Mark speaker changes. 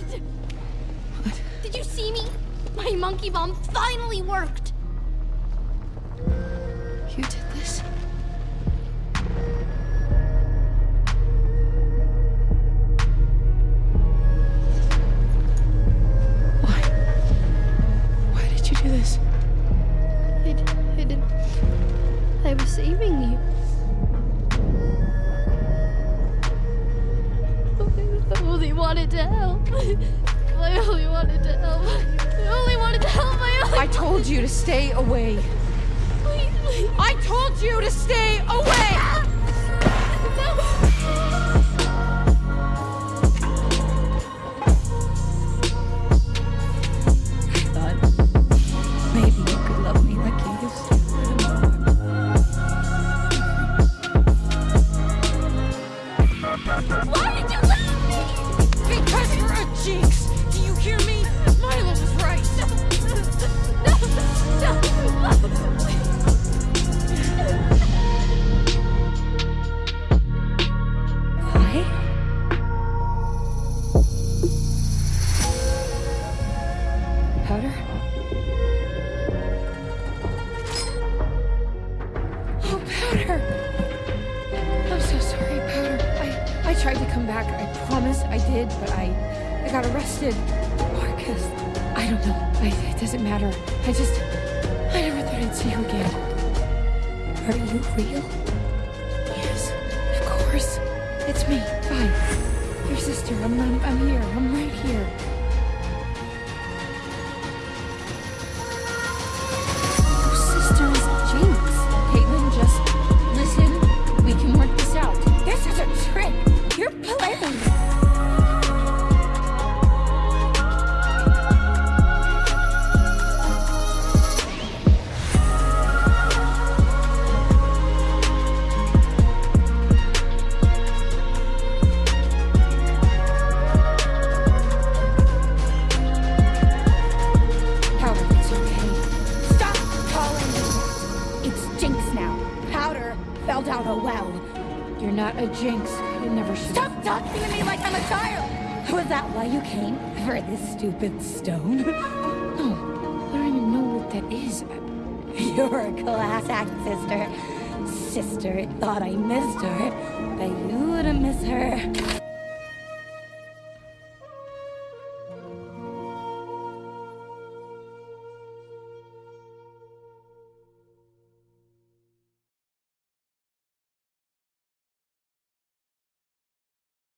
Speaker 1: What? Did you see me? My monkey bomb finally worked!
Speaker 2: You did this? Why? Why did you do this?
Speaker 1: I, I didn't... I was saving you. Only wanted to help. I only wanted to help. I only wanted to help. I
Speaker 2: told you to stay away.
Speaker 1: Please, please.
Speaker 2: I told you tried to come back. I promise I did, but I, I got arrested. Oh, Marcus, I don't know. I, it doesn't matter. I just, I never thought I'd see you again. Are you real? Yes, of course. It's me, Vi. Your sister. I'm, I'm, I'm here. I'm right here. Fell down a well. You're not a Jinx. You never should.
Speaker 3: Stop talking to me like I'm a child! Was that why you came? For this stupid stone?
Speaker 2: Oh, no, I don't even know what that is.
Speaker 3: You're a class act, sister. Sister thought I missed her, but you her.